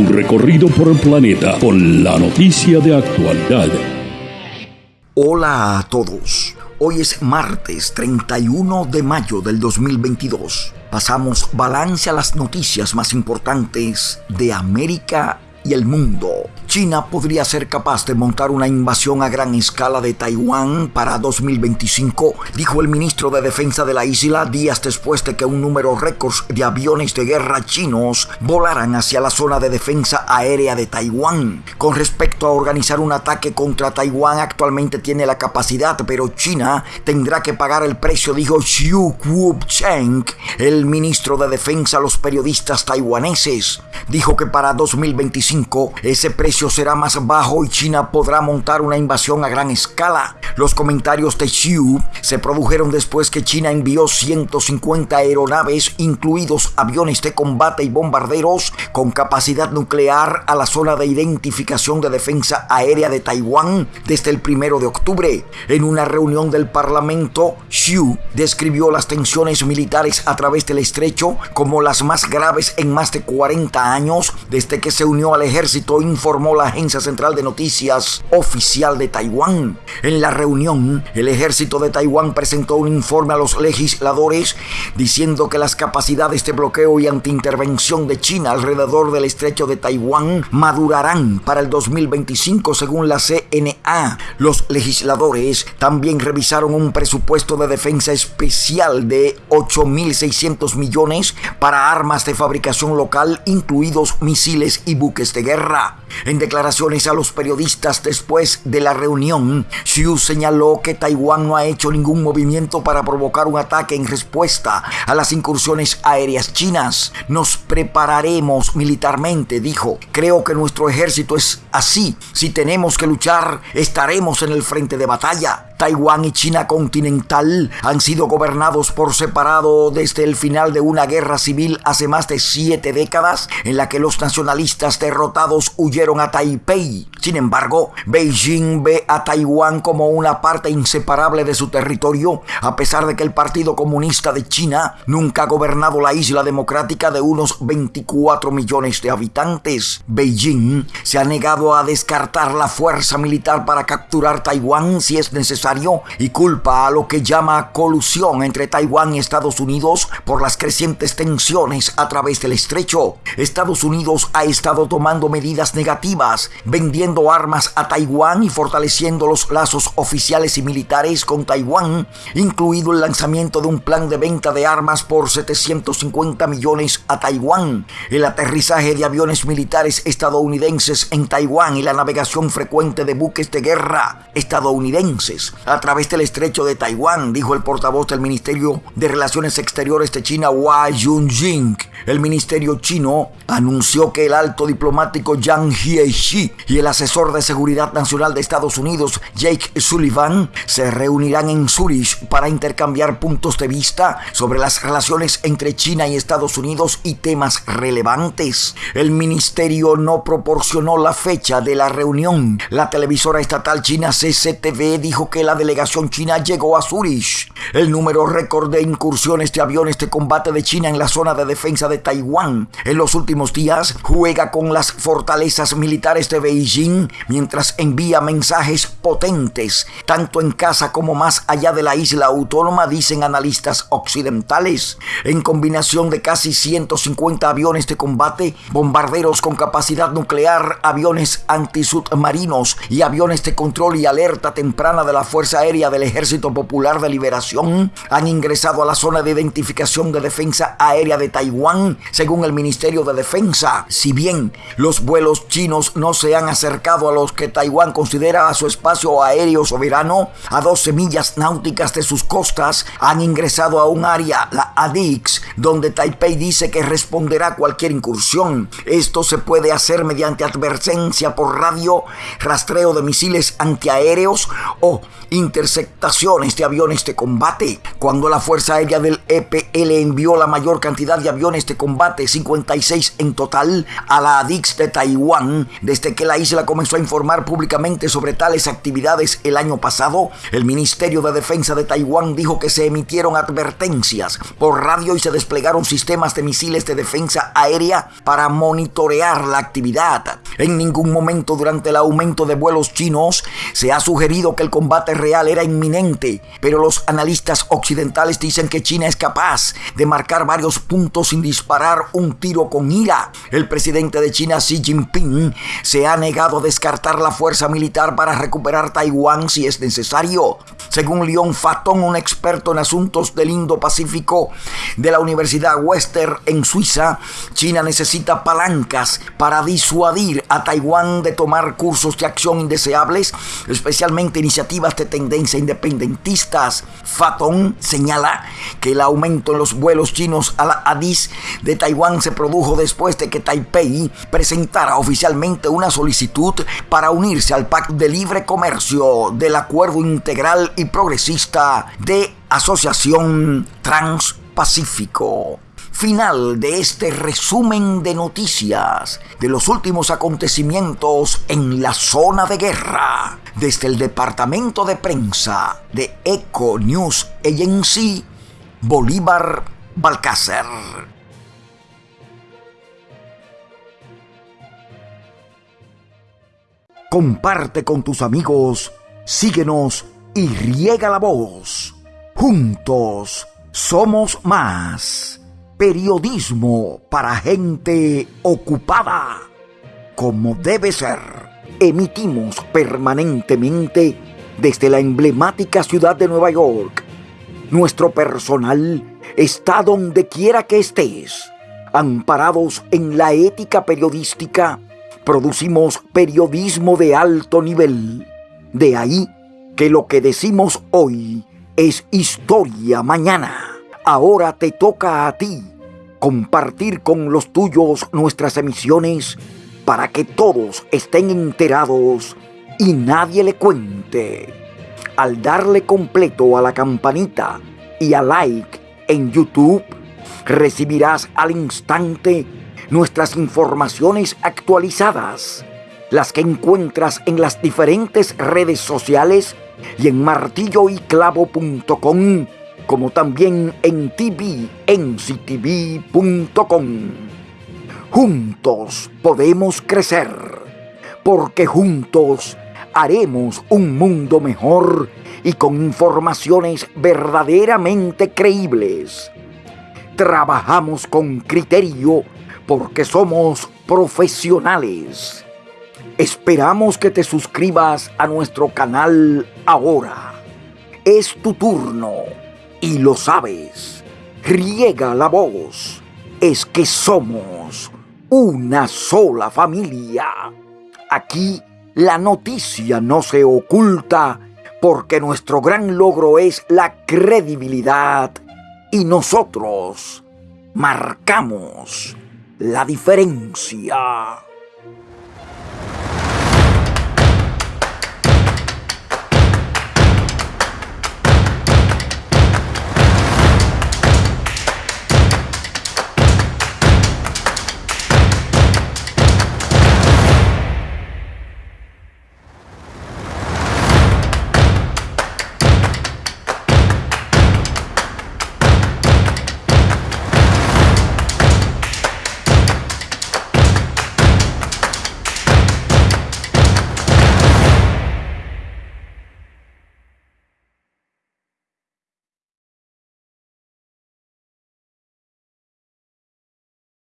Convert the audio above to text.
Un recorrido por el planeta con la noticia de actualidad. Hola a todos. Hoy es martes 31 de mayo del 2022. Pasamos balance a las noticias más importantes de América y el mundo. China podría ser capaz de montar una invasión a gran escala de Taiwán para 2025, dijo el ministro de Defensa de la isla días después de que un número récord de aviones de guerra chinos volaran hacia la zona de defensa aérea de Taiwán. Con respecto a organizar un ataque contra Taiwán, actualmente tiene la capacidad, pero China tendrá que pagar el precio, dijo Xu Kuo-cheng, el ministro de Defensa a los periodistas taiwaneses. Dijo que para 2025 ese precio será más bajo y China podrá montar una invasión a gran escala. Los comentarios de Xu se produjeron después que China envió 150 aeronaves, incluidos aviones de combate y bombarderos con capacidad nuclear a la zona de identificación de defensa aérea de Taiwán desde el primero de octubre. En una reunión del Parlamento, Xu describió las tensiones militares a través del estrecho como las más graves en más de 40 años desde que se unió al ejército, informó la Agencia Central de Noticias Oficial de Taiwán. En la reunión, el ejército de Taiwán presentó un informe a los legisladores diciendo que las capacidades de bloqueo y antiintervención de China alrededor del estrecho de Taiwán madurarán para el 2025 según la CNA. Los legisladores también revisaron un presupuesto de defensa especial de 8.600 millones para armas de fabricación local, incluidos misiles y buques de guerra. En declaraciones a los periodistas después de la reunión, Xu señaló que Taiwán no ha hecho ningún movimiento para provocar un ataque en respuesta a las incursiones aéreas chinas. Nos prepararemos militarmente, dijo. Creo que nuestro ejército es así. Si tenemos que luchar, estaremos en el frente de batalla. Taiwán y China continental han sido gobernados por separado desde el final de una guerra civil hace más de siete décadas en la que los nacionalistas derrotados huyeron a Taipei. Sin embargo, Beijing ve a Taiwán como una parte inseparable de su territorio, a pesar de que el Partido Comunista de China nunca ha gobernado la isla democrática de unos 24 millones de habitantes. Beijing se ha negado a descartar la fuerza militar para capturar Taiwán si es necesario y culpa a lo que llama colusión entre Taiwán y Estados Unidos por las crecientes tensiones a través del estrecho. Estados Unidos ha estado tomando medidas negativas, vendiendo armas a Taiwán y fortaleciendo los lazos oficiales y militares con Taiwán, incluido el lanzamiento de un plan de venta de armas por 750 millones a Taiwán, el aterrizaje de aviones militares estadounidenses en Taiwán y la navegación frecuente de buques de guerra estadounidenses a través del estrecho de Taiwán, dijo el portavoz del Ministerio de Relaciones Exteriores de China, Hua Yunjing. El ministerio chino anunció que el alto diplomático Yang Jiechi y el asesor de Seguridad Nacional de Estados Unidos, Jake Sullivan, se reunirán en Zurich para intercambiar puntos de vista sobre las relaciones entre China y Estados Unidos y temas relevantes. El ministerio no proporcionó la fecha de la reunión. La televisora estatal china CCTV dijo que la delegación china llegó a Zurich. El número récord de incursiones de aviones de combate de China en la zona de defensa de Taiwán en los últimos días juega con las fortalezas militares de Beijing mientras envía mensajes potentes, tanto en casa como más allá de la isla autónoma, dicen analistas occidentales. En combinación de casi 150 aviones de combate, bombarderos con capacidad nuclear, aviones antisubmarinos y aviones de control y alerta temprana de la Fuerza Aérea del Ejército Popular de Liberación han ingresado a la zona de identificación de defensa aérea de Taiwán, según el Ministerio de Defensa. Si bien los vuelos chinos no se han acercado a los que Taiwán considera a su espacio aéreo soberano, a 12 millas náuticas de sus costas, han ingresado a un área, la ADIX, donde Taipei dice que responderá cualquier incursión. Esto se puede hacer mediante advertencia por radio, rastreo de misiles antiaéreos o interceptaciones de aviones de combate. Cuando la Fuerza Aérea del EPL envió la mayor cantidad de aviones de combate, 56 en total, a la ADIX de Taiwán, desde que la isla comenzó a informar públicamente sobre tales actividades el año pasado, el Ministerio de Defensa de Taiwán dijo que se emitieron advertencias por radio y se desplegaron sistemas de misiles de defensa aérea para monitorear la actividad. En ningún momento durante el aumento de vuelos chinos se ha sugerido que el combate real era inminente, pero los analistas occidentales dicen que China es capaz de marcar varios puntos sin disparar un tiro con ira. El presidente de China, Xi Jinping, se ha negado a descartar la fuerza militar para recuperar Taiwán si es necesario. Según Leon Fatton, un experto en asuntos del Indo-Pacífico de la Universidad Western en Suiza, China necesita palancas para disuadir a Taiwán de tomar cursos de acción indeseables, especialmente iniciativas de tendencia independentistas. Fatton señala que el aumento en los vuelos chinos a la ADIS de Taiwán se produjo después de que Taipei presentara oficialmente una solicitud para unirse al Pacto de Libre Comercio del Acuerdo Integral y Progresista de Asociación Transpacífico final de este resumen de noticias de los últimos acontecimientos en la zona de guerra desde el departamento de prensa de Eco News Agency Bolívar Balcácer. Comparte con tus amigos, síguenos y riega la voz. Juntos somos más. Periodismo para gente ocupada. Como debe ser, emitimos permanentemente desde la emblemática ciudad de Nueva York. Nuestro personal está donde quiera que estés. Amparados en la ética periodística, producimos periodismo de alto nivel. De ahí que lo que decimos hoy es historia mañana. Ahora te toca a ti compartir con los tuyos nuestras emisiones para que todos estén enterados y nadie le cuente. Al darle completo a la campanita y a like en YouTube, recibirás al instante nuestras informaciones actualizadas, las que encuentras en las diferentes redes sociales y en martilloyclavo.com, como también en tvnctv.com. Juntos podemos crecer, porque juntos haremos un mundo mejor y con informaciones verdaderamente creíbles. Trabajamos con criterio porque somos profesionales. Esperamos que te suscribas a nuestro canal ahora. Es tu turno y lo sabes. Riega la voz. Es que somos una sola familia. Aquí la noticia no se oculta porque nuestro gran logro es la credibilidad y nosotros marcamos la diferencia.